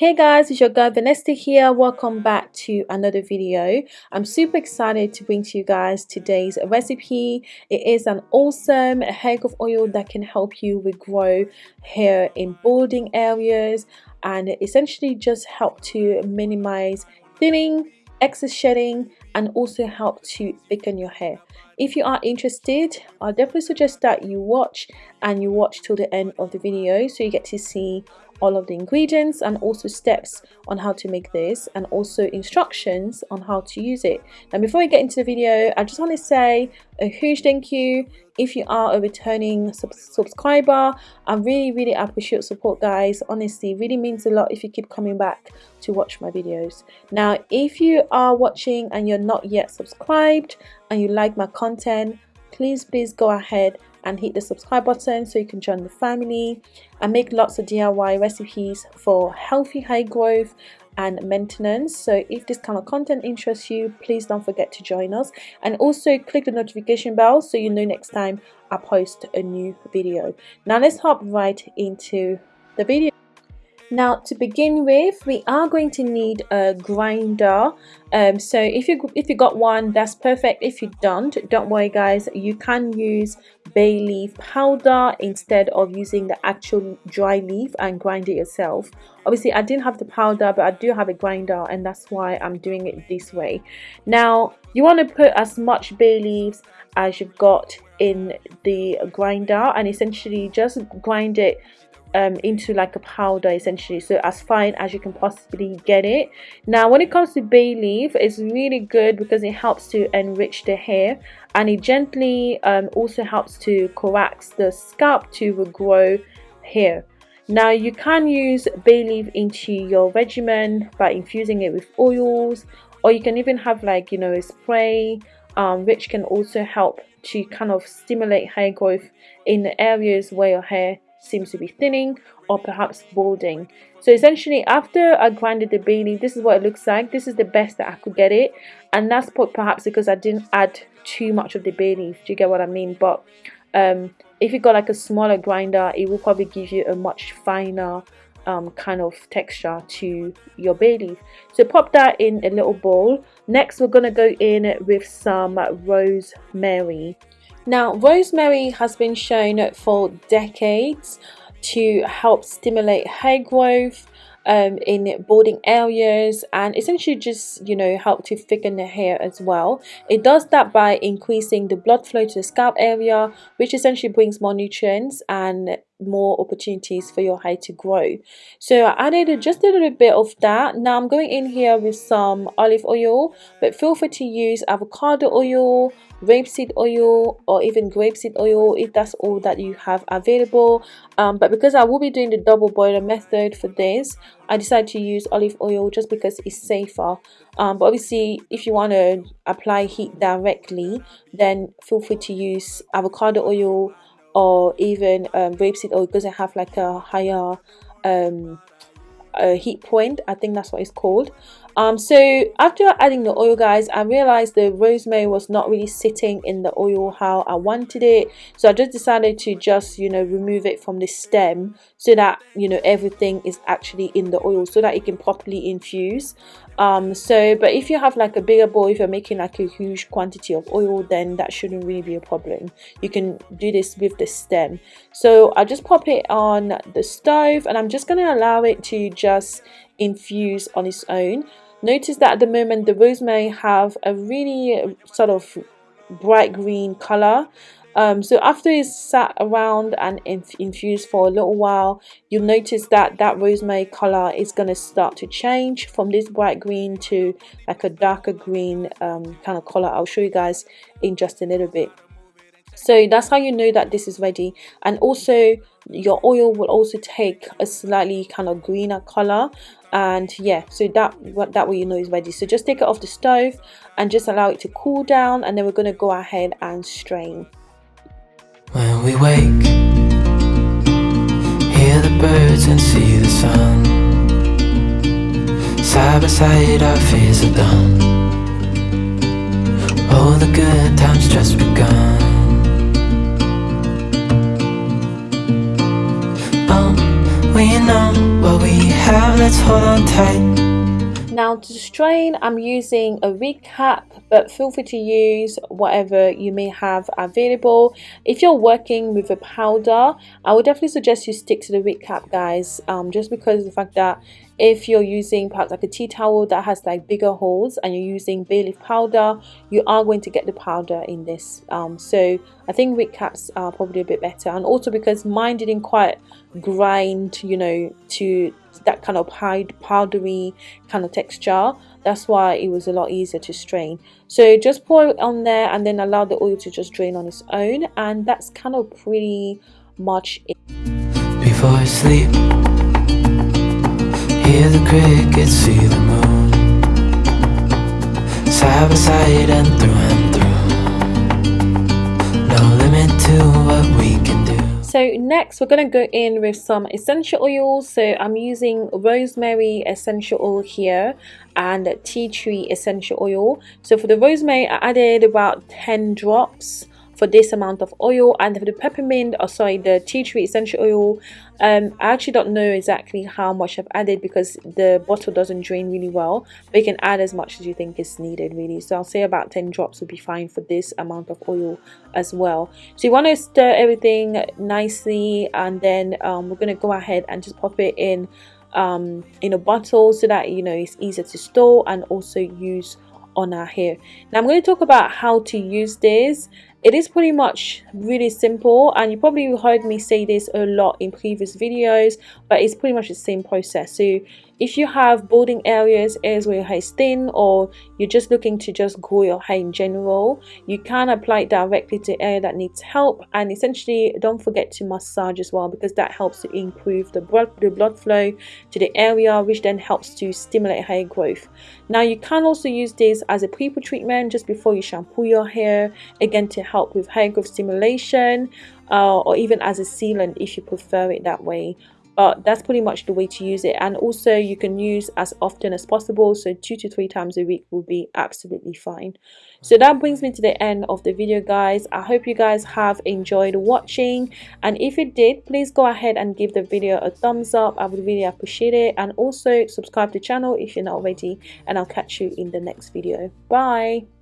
Hey guys, it's your girl Vanessa here. Welcome back to another video. I'm super excited to bring to you guys today's recipe. It is an awesome hair growth oil that can help you regrow hair in balding areas and essentially just help to minimize thinning, excess shedding and also help to thicken your hair. If you are interested, I definitely suggest that you watch and you watch till the end of the video so you get to see all of the ingredients and also steps on how to make this and also instructions on how to use it. Now before we get into the video, I just want to say a huge thank you if you are a returning sub subscriber. I really really appreciate support guys. Honestly, really means a lot if you keep coming back to watch my videos. Now if you are watching and you're not yet subscribed and you like my content, please please go ahead and hit the subscribe button so you can join the family i make lots of DIY recipes for healthy hair growth and maintenance. So if this kind of content interests you please don't forget to join us. And also click the notification bell so you know next time I post a new video. Now let's hop right into the video now to begin with, we are going to need a grinder. Um, so if you if you got one, that's perfect. If you don't, don't worry guys, you can use bay leaf powder instead of using the actual dry leaf and grind it yourself. Obviously I didn't have the powder but I do have a grinder and that's why I'm doing it this way. Now you want to put as much bay leaves as you've got in the grinder and essentially just grind it um, into like a powder essentially. So as fine as you can possibly get it. Now when it comes to bay leaf it's really good because it helps to enrich the hair. And it gently um, also helps to coax the scalp to regrow hair. Now you can use bay leaf into your regimen by infusing it with oils. Or you can even have like you know a spray. Um, which can also help to kind of stimulate hair growth in the areas where your hair seems to be thinning or perhaps balding. So essentially after I grinded the bay leaf this is what it looks like. This is the best that I could get it. And that's perhaps because I didn't add too much of the bay leaf do you get what I mean? But um, if you got like a smaller grinder it will probably give you a much finer um, kind of texture to your bay leaf so pop that in a little bowl. Next we're gonna go in with some rosemary now, rosemary has been shown for decades to help stimulate hair growth um, in balding areas and essentially just you know help to thicken the hair as well. It does that by increasing the blood flow to the scalp area which essentially brings more nutrients and more opportunities for your hair to grow. So I added just a little bit of that. Now I'm going in here with some olive oil but feel free to use avocado oil rapeseed oil or even grapeseed oil if that's all that you have available. Um, but because I will be doing the double boiler method for this I decided to use olive oil just because it's safer. Um, but obviously if you want to apply heat directly then feel free to use avocado oil or even um, rapeseed oil doesn't have like a higher um, a heat point I think that's what it's called. Um so after adding the oil guys I realized the rosemary was not really sitting in the oil how I wanted it. So I just decided to just you know remove it from the stem so that you know everything is actually in the oil so that it can properly infuse um so but if you have like a bigger bowl if you're making like a huge quantity of oil then that shouldn't really be a problem. You can do this with the stem. So i just pop it on the stove and i'm just going to allow it to just infuse on its own. Notice that at the moment the rosemary have a really sort of bright green color um, so after it's sat around and inf infused for a little while you'll notice that that rosemary color is going to start to change from this bright green to like a darker green um, kind of color. I'll show you guys in just a little bit. So that's how you know that this is ready. And also your oil will also take a slightly kind of greener color. And yeah so that that way you know is ready. So just take it off the stove and just allow it to cool down and then we're going to go ahead and strain when we wake Hear the birds and see the sun. Side by side our fears are done. All the good times just begun. Oh, We know what we have, let's hold on tight now to strain I'm using a wig cap but feel free to use whatever you may have available. If you're working with a powder I would definitely suggest you stick to the wig cap guys um, just because of the fact that if you're using perhaps like a tea towel that has like bigger holes and you're using bay leaf powder you are going to get the powder in this um, so I think wig caps are probably a bit better. And also because mine didn't quite grind you know to that kind of powdery kind of texture that's why it was a lot easier to strain. So just pour it on there and then allow the oil to just drain on its own and that's kind of pretty much it. Before I sleep hear the crickets see the moon. Side by side and through and through. No limit to what we can do. So next we're going to go in with some essential oils. So i'm using rosemary essential oil here and tea tree essential oil. So for the rosemary i added about 10 drops for this amount of oil and for the peppermint or sorry the tea tree essential oil. Um, I actually don't know exactly how much I've added because the bottle doesn't drain really well but you can add as much as you think is needed really. So I'll say about 10 drops would be fine for this amount of oil as well. So you want to stir everything nicely and then um, we're going to go ahead and just pop it in um, in a bottle so that you know it's easier to store and also use on our hair. Now I'm going to talk about how to use this it is pretty much really simple and you probably heard me say this a lot in previous videos but it's pretty much the same process. So if you have balding areas areas where your hair is thin or you're just looking to just grow your hair in general you can apply it directly to area that needs help. And essentially don't forget to massage as well because that helps to improve the blood the blood flow to the area which then helps to stimulate hair growth. Now you can also use this as a pre-poo treatment just before you shampoo your hair again to help with hair growth stimulation uh, or even as a sealant if you prefer it that way but that's pretty much the way to use it. And also you can use as often as possible. So two to three times a week will be absolutely fine. So that brings me to the end of the video guys. I hope you guys have enjoyed watching. And if you did please go ahead and give the video a thumbs up. I would really appreciate it. And also subscribe to the channel if you're not already. And i'll catch you in the next video. Bye